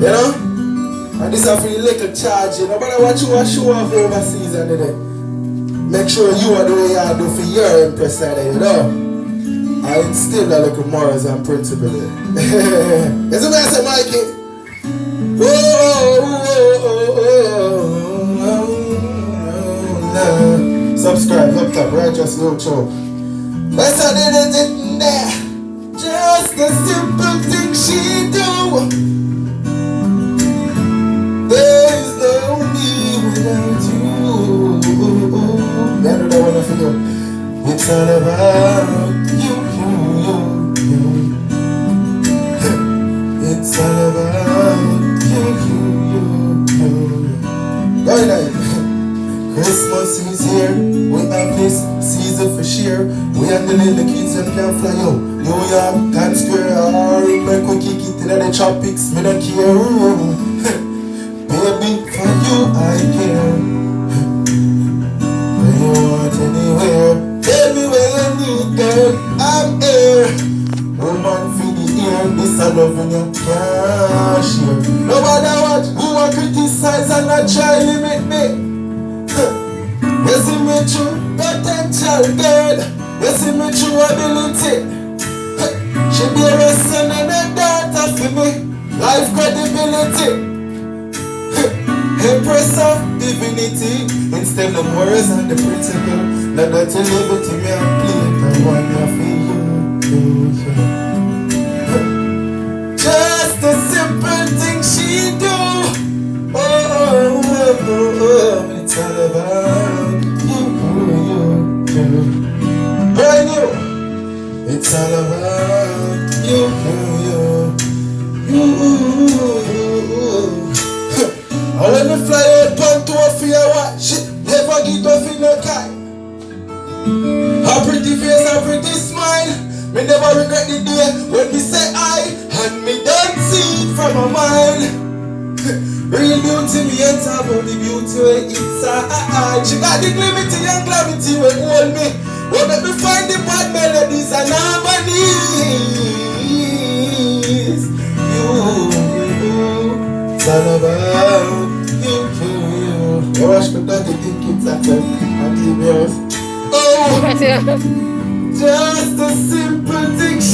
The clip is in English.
You know? And this is for the little charge, you know. But you a show off overseas and then make sure you are the way you do for your impress there, you know. I instill that little morals and principle there. Is it what I say, Mikey? Whoa, whoa, whoa, Subscribe up top, right? Just no choke. That's how they did it there. Just a simple thing It's all about you, you, you, you. It's all about you, you, you, you. Right. Christmas is here, we have this season for share. We and the little kids them can fly out. New York, Times Square, or make we kick it in the tropics, me don't care. Here. Woman for the ear, this I love when you can't share. No matter what, who a criticize and not try limit me. You see me true potential girl You see me true ability. She be a son and a daughter for me. Life credibility. Empress of divinity. Instead of words and the principle Now that you live it to me and play it I want you for Brand new. It's all about you, you, you. I when me fly out on tour for your watch, never get off in no kite. A pretty face, a pretty smile. Me never regret the day when me say I and me don't see it from a mile. Real beauty, me talk about the beauty where inside. She got the glimity and gravity where hold me. What make me find the bad melodies and harmonies. You, it's all about you, you, you. Oh, I should not think it's a I'm Oh, just a simple thing.